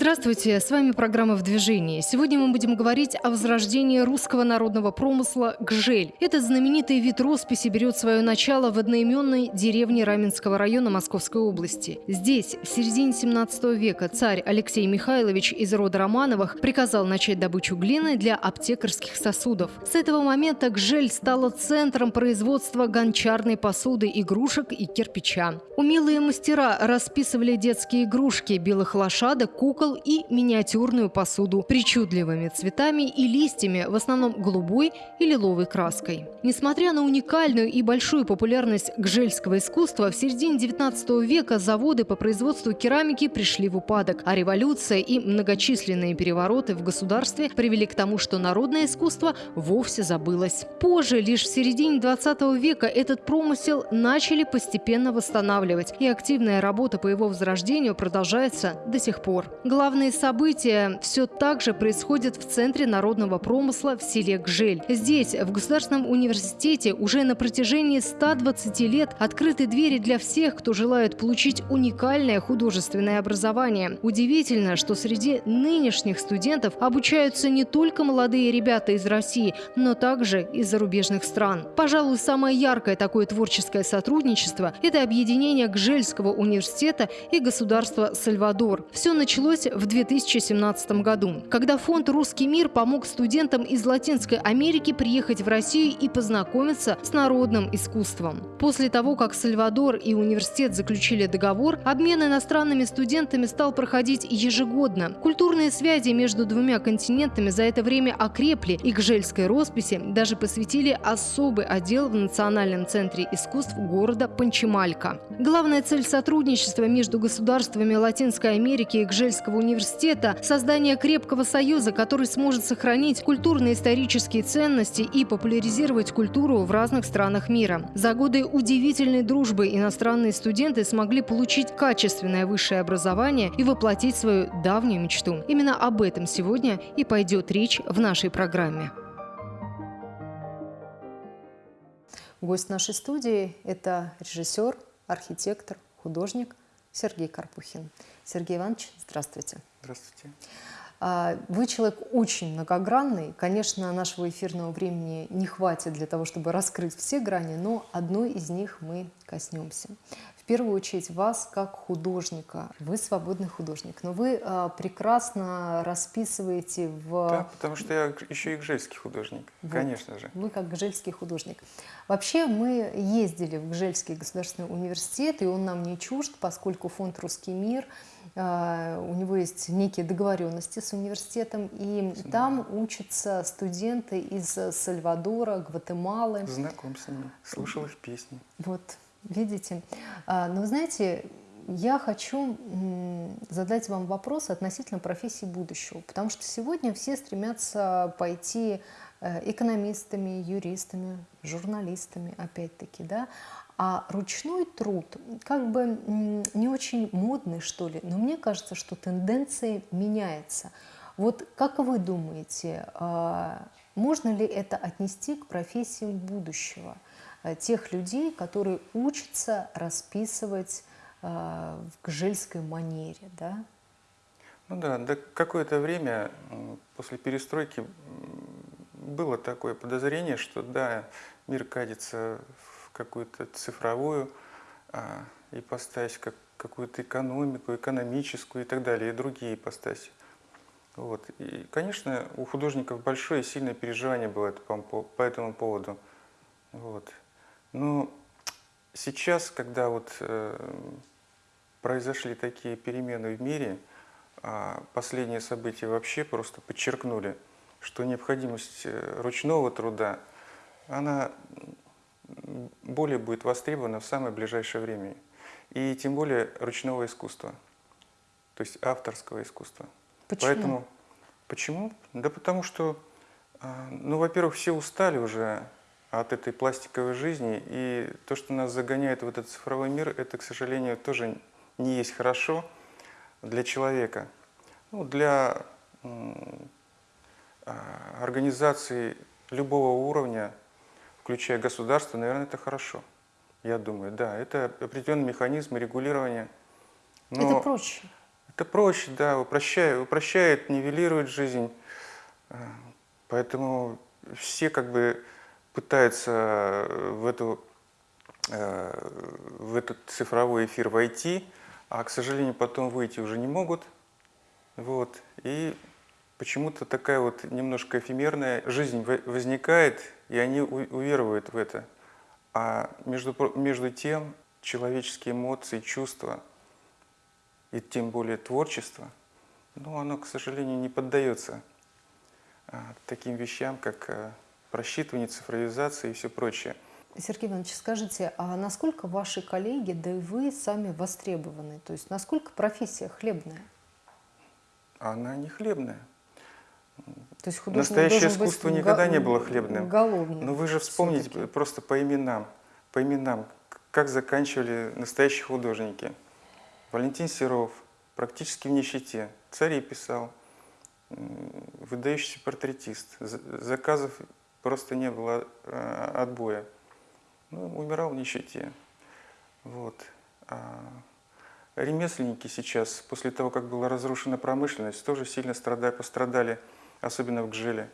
Здравствуйте, с вами программа «В движении». Сегодня мы будем говорить о возрождении русского народного промысла «Гжель». Этот знаменитый вид росписи берет свое начало в одноименной деревне Раменского района Московской области. Здесь, в середине 17 века, царь Алексей Михайлович из рода Романовых приказал начать добычу глины для аптекарских сосудов. С этого момента «Гжель» стала центром производства гончарной посуды, игрушек и кирпича. Умелые мастера расписывали детские игрушки, белых лошадок, кукол, кукол и миниатюрную посуду причудливыми цветами и листьями, в основном голубой и лиловой краской. Несмотря на уникальную и большую популярность гжельского искусства, в середине 19 века заводы по производству керамики пришли в упадок, а революция и многочисленные перевороты в государстве привели к тому, что народное искусство вовсе забылось. Позже, лишь в середине 20 века, этот промысел начали постепенно восстанавливать, и активная работа по его возрождению продолжается до сих пор. Главные события все так же происходят в Центре народного промысла в селе Гжель. Здесь, в Государственном университете, уже на протяжении 120 лет открыты двери для всех, кто желает получить уникальное художественное образование. Удивительно, что среди нынешних студентов обучаются не только молодые ребята из России, но также из зарубежных стран. Пожалуй, самое яркое такое творческое сотрудничество – это объединение Гжельского университета и государства Сальвадор. Все началось началось в 2017 году, когда фонд «Русский мир» помог студентам из Латинской Америки приехать в Россию и познакомиться с народным искусством. После того, как Сальвадор и университет заключили договор, обмен иностранными студентами стал проходить ежегодно. Культурные связи между двумя континентами за это время окрепли, и к жельской росписи даже посвятили особый отдел в Национальном центре искусств города Панчималька. Главная цель сотрудничества между государствами Латинской Америки и Гжельской Казанского университета создание крепкого союза, который сможет сохранить культурно-исторические ценности и популяризировать культуру в разных странах мира. За годы удивительной дружбы иностранные студенты смогли получить качественное высшее образование и воплотить свою давнюю мечту. Именно об этом сегодня и пойдет речь в нашей программе. Гость нашей студии – это режиссер, архитектор, художник Сергей Карпухин. Сергей Иванович, здравствуйте. Здравствуйте. А, вы человек очень многогранный. Конечно, нашего эфирного времени не хватит для того, чтобы раскрыть все грани, но одной из них мы коснемся первую очередь вас как художника. Вы свободный художник, но вы э, прекрасно расписываете в... Да, потому что я еще и гжельский художник, вот. конечно же. Вы как гжельский художник. Вообще мы ездили в Гжельский государственный университет, и он нам не чужд, поскольку фонд «Русский мир» у него есть некие договоренности с университетом, и Знаю. там учатся студенты из Сальвадора, Гватемалы. Знаком с ними, слушал их песни. Вот, Видите? А, но знаете, я хочу задать вам вопрос относительно профессии будущего, потому что сегодня все стремятся пойти э, экономистами, юристами, журналистами, опять-таки, да, а ручной труд как бы не очень модный, что ли, но мне кажется, что тенденция меняется. Вот как вы думаете, а, можно ли это отнести к профессиям будущего – Э, тех людей, которые учатся расписывать э, в гжельской манере, да? Ну да, да какое-то время после перестройки было такое подозрение, что да, мир катится в какую-то цифровую а, ипостась, как какую-то экономику, экономическую и так далее, и другие ипостаси. Вот. И, конечно, у художников большое и сильное переживание было по этому поводу. Вот. Ну, сейчас, когда вот э, произошли такие перемены в мире, э, последние события вообще просто подчеркнули, что необходимость э, ручного труда, она более будет востребована в самое ближайшее время. И тем более ручного искусства, то есть авторского искусства. Почему? Поэтому, почему? Да потому что, э, ну, во-первых, все устали уже от этой пластиковой жизни. И то, что нас загоняет в этот цифровой мир, это, к сожалению, тоже не есть хорошо для человека. Ну, для организации любого уровня, включая государство, наверное, это хорошо. Я думаю, да, это определенный механизм регулирования. Но это проще. Это проще, да, упрощает, упрощает, нивелирует жизнь. Э, поэтому все как бы пытаются в, эту, э, в этот цифровой эфир войти, а, к сожалению, потом выйти уже не могут. Вот. И почему-то такая вот немножко эфемерная жизнь возникает, и они уверуют в это. А между, между тем человеческие эмоции, чувства и тем более творчество, ну, оно, к сожалению, не поддается а, таким вещам, как а, просчитывание, цифровизация и все прочее. Сергей Иванович, скажите, а насколько ваши коллеги, да и вы сами востребованы? То есть насколько профессия хлебная? Она не хлебная. То есть Настоящее искусство никогда не было хлебным. Голодным. Но вы же вспомните просто по именам, по именам, как заканчивали настоящие художники. Валентин Серов, практически в нищете, царей писал, выдающийся портретист. Заказов просто не было э, отбоя. Ну, умирал в нищете. Вот. А ремесленники сейчас, после того, как была разрушена промышленность, тоже сильно страдали, пострадали особенно в Гжеле.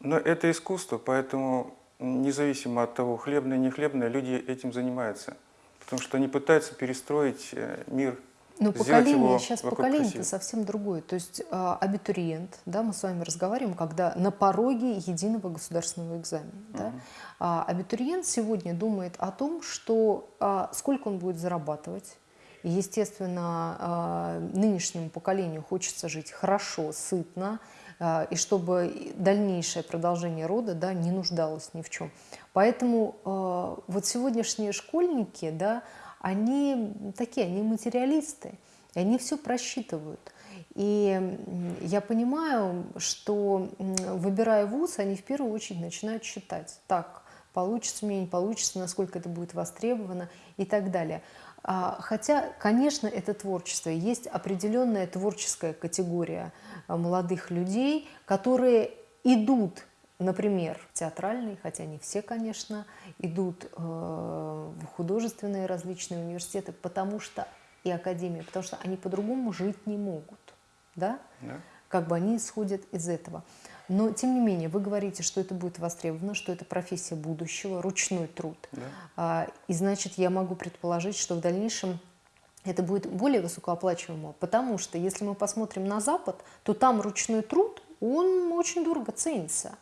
Но это искусство, поэтому независимо от того, хлебное, не хлебное, люди этим занимаются. Потому что они пытаются перестроить э, мир, но поколение, сейчас поколение-то совсем другое. То есть а, абитуриент, да, мы с вами разговариваем, когда на пороге единого государственного экзамена. -huh. да, а, абитуриент сегодня думает о том, что а, сколько он будет зарабатывать, и, естественно, а, нынешнему поколению хочется жить хорошо, сытно, и чтобы дальнейшее продолжение рода да, не нуждалось ни в чем. Поэтому а, вот сегодняшние школьники, да, они такие, они материалисты, и они все просчитывают. И я понимаю, что выбирая вуз, они в первую очередь начинают считать, так, получится мне, не получится, насколько это будет востребовано и так далее. А, хотя, конечно, это творчество. Есть определенная творческая категория а, молодых людей, которые идут, например, в театральные, хотя не все, конечно, идут э, в художественные различные университеты, потому что и академии, потому что они по-другому жить не могут. Да? Да. Как бы они исходят из этого. Но, тем не менее, вы говорите, что это будет востребовано, что это профессия будущего, ручной труд. Да. А, и значит, я могу предположить, что в дальнейшем это будет более высокооплачиваемо, потому что если мы посмотрим на Запад, то там ручной труд, он очень дорого ценится.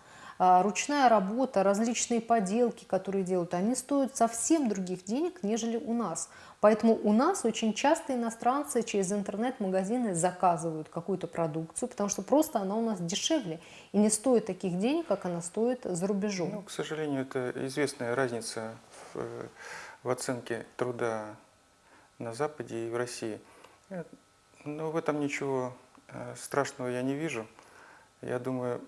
А, ручная работа, различные поделки, которые делают, они стоят совсем других денег, нежели у нас. Поэтому у нас очень часто иностранцы через интернет-магазины заказывают какую-то продукцию, потому что просто она у нас дешевле и не стоит таких денег, как она стоит за рубежом. Ну, к сожалению, это известная разница в, в оценке труда на Западе и в России. Но в этом ничего э, страшного я не вижу. Я думаю,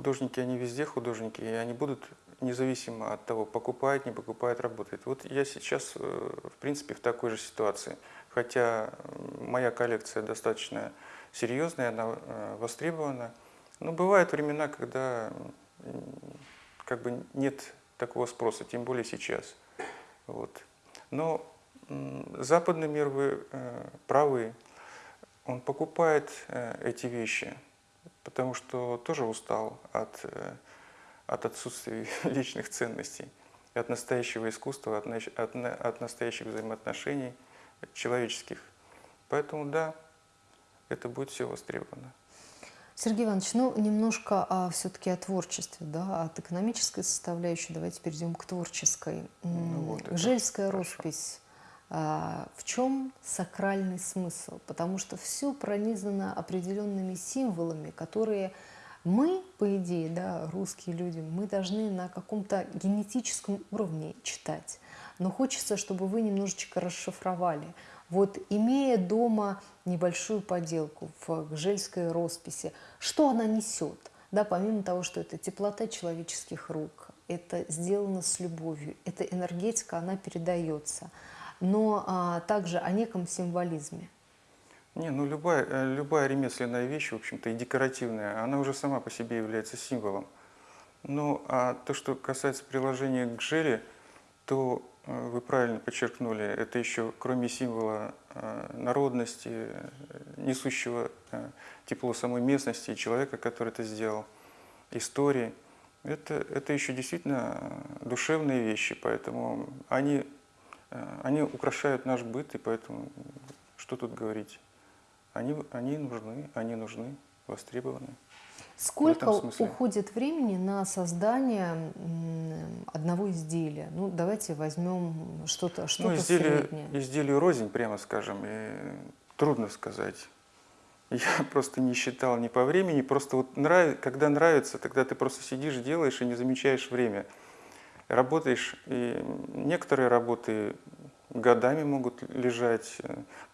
художники, они везде художники, и они будут независимо от того, покупают, не покупают, работают. Вот я сейчас, э, в принципе, в такой же ситуации. Хотя моя коллекция достаточно серьезная, она э, востребована. Но бывают времена, когда как бы нет такого спроса, тем более сейчас. Вот. Но западный мир, вы э, правы, он покупает эти вещи – потому что тоже устал от, э, от отсутствия личных ценностей, от настоящего искусства, от, от, от настоящих взаимоотношений человеческих. Поэтому да, это будет все востребовано. Сергей Иванович, ну немножко а, все-таки о творчестве, да, от экономической составляющей давайте перейдем к творческой. Ну, вот Жельская хорошо. роспись в чем сакральный смысл? Потому что все пронизано определенными символами, которые мы, по идее, да, русские люди, мы должны на каком-то генетическом уровне читать. Но хочется, чтобы вы немножечко расшифровали. Вот имея дома небольшую поделку в гжельской росписи, что она несет? Да, помимо того, что это теплота человеческих рук, это сделано с любовью, эта энергетика, она передается – но а, также о неком символизме. Не, ну любая, э, любая ремесленная вещь, в общем-то, и декоративная, она уже сама по себе является символом. Ну, а то, что касается приложения к желе, то э, вы правильно подчеркнули, это еще кроме символа э, народности, несущего тепло самой местности, человека, который это сделал, истории, это, это еще действительно душевные вещи, поэтому они, они украшают наш быт, и поэтому что тут говорить? Они, они нужны, они нужны, востребованы. Сколько уходит времени на создание одного изделия? Ну, давайте возьмем что-то что, -то, ну, изделие, среднее. Изделие рознь, прямо скажем, и трудно сказать. Я просто не считал ни по времени, просто вот нрав... когда нравится, тогда ты просто сидишь, делаешь и не замечаешь время. Работаешь, и некоторые работы годами могут лежать.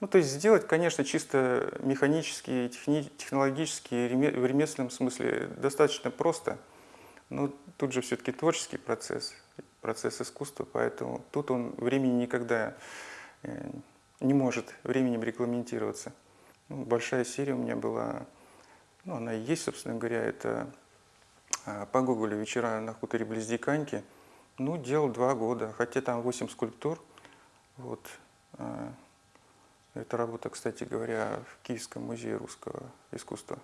Ну, то есть сделать, конечно, чисто механически, техни, технологически, в ремесленном смысле достаточно просто, но тут же все-таки творческий процесс, процесс искусства, поэтому тут он времени никогда э, не может временем регламентироваться. Ну, большая серия у меня была, ну, она и есть, собственно говоря, это а, по Гоголю «Вечера на хуторе близ Диканьки». Ну, делал два года, хотя там восемь скульптур – вот. А, эта работа, кстати говоря, в Киевском музее русского искусства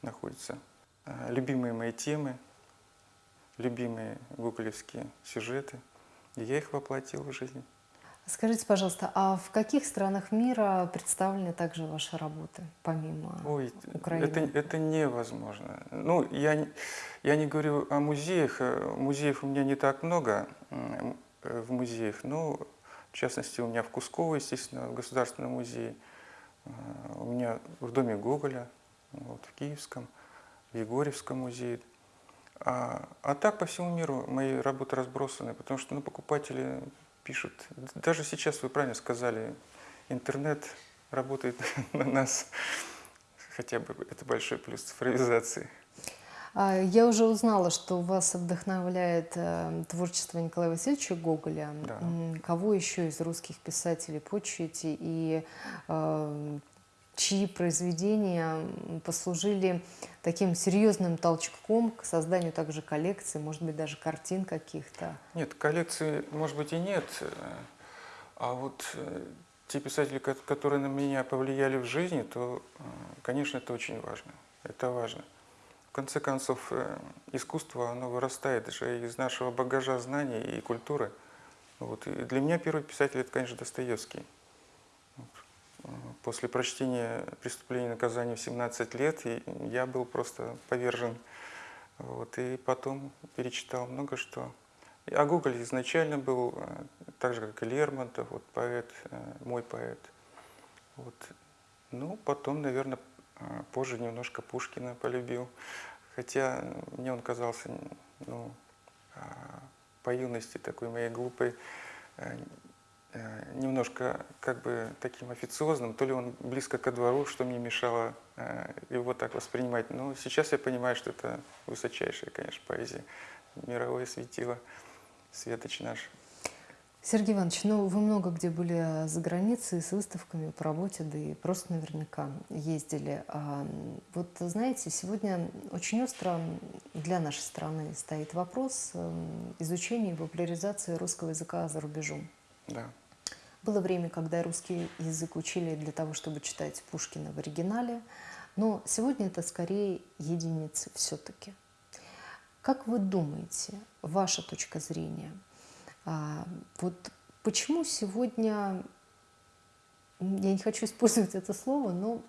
находится. А, любимые мои темы, любимые гоголевские сюжеты, я их воплотил в жизнь. Скажите, пожалуйста, а в каких странах мира представлены также ваши работы, помимо Ой, Украины? Это, это невозможно. Ну, я, я не говорю о музеях. Музеев у меня не так много в музеях, но в частности, у меня в Кусково, естественно, в Государственном музее, э, у меня в доме Гоголя, вот, в Киевском, в Егорьевском музее. А, а так по всему миру мои работы разбросаны, потому что ну, покупатели пишут. Даже сейчас вы правильно сказали, интернет работает на нас, хотя бы это большой плюс цифровизации. А, я уже узнала, что вас вдохновляет э, творчество Николая Васильевича Гоголя. Да. Кого еще из русских писателей почуете и э, чьи произведения послужили таким серьезным толчком к созданию также коллекции, может быть, даже картин каких-то? Нет, коллекции, может быть, и нет. А вот э, те писатели, которые на меня повлияли в жизни, то, конечно, это очень важно. Это важно. В конце концов, э, искусство, оно вырастает же из нашего багажа знаний и культуры. Вот. И для меня первый писатель – это, конечно, Достоевский. После прочтения «Преступление и наказание» в 17 лет я был просто повержен. Вот. И потом перечитал много что. А Гоголь изначально был, э, так же, как и Лермонтов, вот поэт, э, мой поэт. Вот. Ну, потом, наверное, а, позже немножко Пушкина полюбил, хотя мне он казался ну, по юности такой моей глупой, э, э, немножко как бы таким официозным, то ли он близко ко двору, что мне мешало э, его так воспринимать. Но сейчас я понимаю, что это высочайшая, конечно, поэзия, мировое светило, светоч наш. Сергей Иванович, ну вы много где были за границей с выставками по работе, да и просто наверняка ездили. А, вот знаете, сегодня очень остро для нашей страны стоит вопрос эм, изучения и популяризации русского языка за рубежом. Да. Было время, когда русский язык учили для того, чтобы читать Пушкина в оригинале, но сегодня это скорее единицы все-таки. Как вы думаете, ваша точка зрения – а, вот почему сегодня, я не хочу использовать это слово, но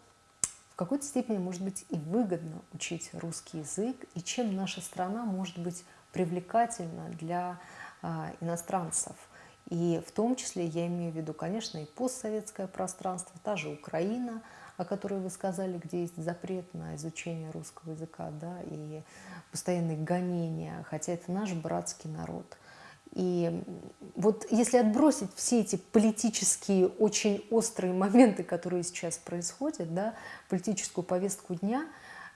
в какой-то степени, может быть, и выгодно учить русский язык, и чем наша страна может быть привлекательна для а, иностранцев. И в том числе я имею в виду, конечно, и постсоветское пространство, та же Украина, о которой вы сказали, где есть запрет на изучение русского языка, да, и постоянные гонения, хотя это наш братский народ – и вот если отбросить все эти политические, очень острые моменты, которые сейчас происходят, да, политическую повестку дня,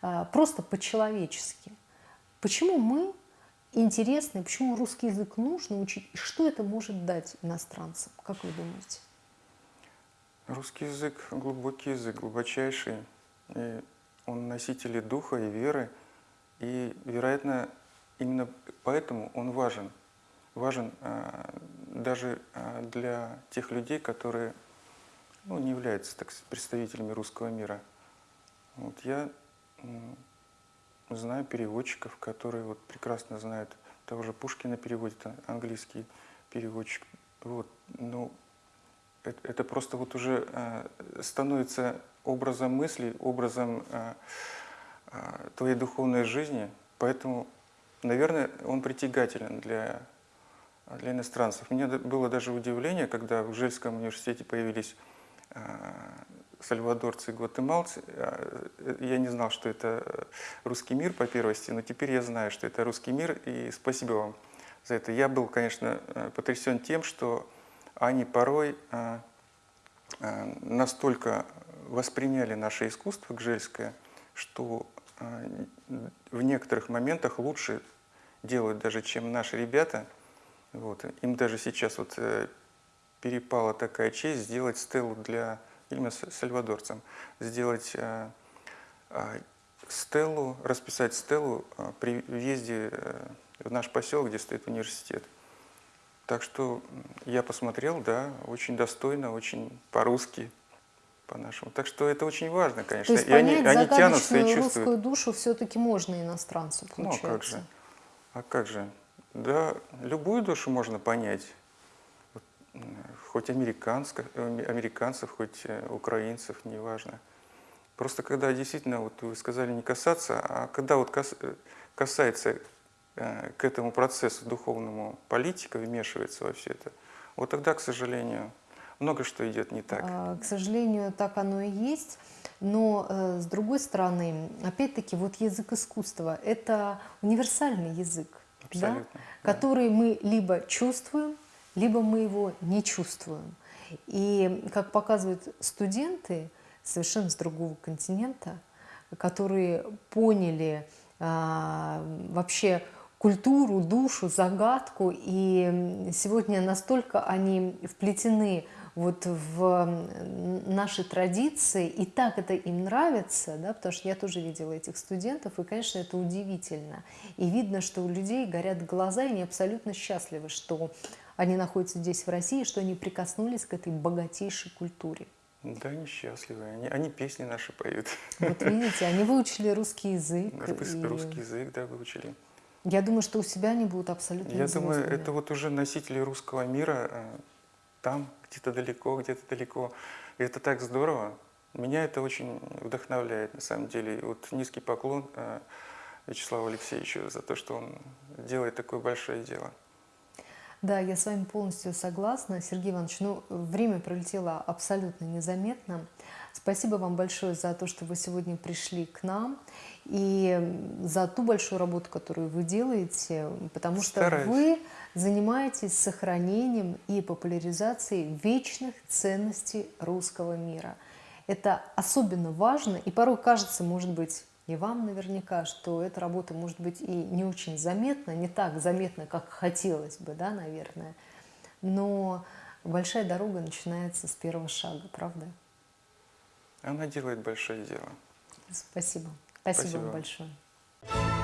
а, просто по-человечески, почему мы интересны, почему русский язык нужно учить, и что это может дать иностранцам, как вы думаете? Русский язык – глубокий язык, глубочайший. И он носитель духа, и веры. И, вероятно, именно поэтому он важен – важен э, даже а, для тех людей, которые ну, не являются так, представителями русского мира. Вот я знаю переводчиков, которые вот прекрасно знают того же Пушкина переводит, английский переводчик. Вот, ну, это, это просто вот уже э, становится образом мысли, образом э, э, твоей духовной жизни, поэтому, наверное, он притягателен для, для иностранцев. Мне было даже удивление, когда в Жельском университете появились э, сальвадорцы и гватемалцы. Э, я не знал, что это русский мир по первости, но теперь я знаю, что это русский мир, и спасибо вам за это. Я был, конечно, э, потрясен тем, что они порой э, настолько восприняли наше искусство гжельское, что в некоторых моментах лучше делают даже, чем наши ребята. Вот. Им даже сейчас вот перепала такая честь сделать стелу для именно сальвадорцам, сделать э, э, стелу, расписать стелу э, при въезде в наш поселок, где стоит университет. Так что я посмотрел, да, очень достойно, очень по-русски, по-нашему. Так что это очень важно, конечно. То есть и они, они тянутся и чувствуют. русскую душу все-таки можно иностранцу, получается. Ну, а как же? А как же? Да, любую душу можно понять хоть американцев, американцев, хоть э, украинцев, неважно. Просто когда действительно, вот вы сказали не касаться, а когда вот э, касается э, к этому процессу духовному политика, вмешивается во все это, вот тогда, к сожалению, много что идет не так. А, к сожалению, так оно и есть. Но, с другой стороны, опять-таки, вот язык искусства – это универсальный язык, да? Да. который мы либо чувствуем, либо мы его не чувствуем. И, как показывают студенты совершенно с другого континента, которые поняли а, вообще культуру, душу, загадку, и сегодня настолько они вплетены вот в наши традиции, и так это им нравится, да, потому что я тоже видела этих студентов, и, конечно, это удивительно. И видно, что у людей горят глаза, и они абсолютно счастливы, что они находятся здесь, в России, что они прикоснулись к этой богатейшей культуре. Да, они счастливы. Они, они песни наши поют. Вот видите, они выучили русский язык. И... Русский язык, да, выучили. Я думаю, что у себя они будут абсолютно Я думаю, это вот уже носители русского мира э, там, где-то далеко, где-то далеко. И это так здорово. Меня это очень вдохновляет, на самом деле. И вот низкий поклон э, Вячеславу Алексеевичу за то, что он делает такое большое дело. Да, я с вами полностью согласна. Сергей Иванович, ну, время пролетело абсолютно незаметно. Спасибо вам большое за то, что вы сегодня пришли к нам и за ту большую работу, которую вы делаете, потому Стараюсь. что вы занимаетесь сохранением и популяризацией вечных ценностей русского мира. Это особенно важно и порой кажется, может быть, и вам наверняка, что эта работа может быть и не очень заметна, не так заметна, как хотелось бы, да, наверное, но большая дорога начинается с первого шага, правда? Она делает большое дело. Спасибо. Спасибо, Спасибо. вам большое.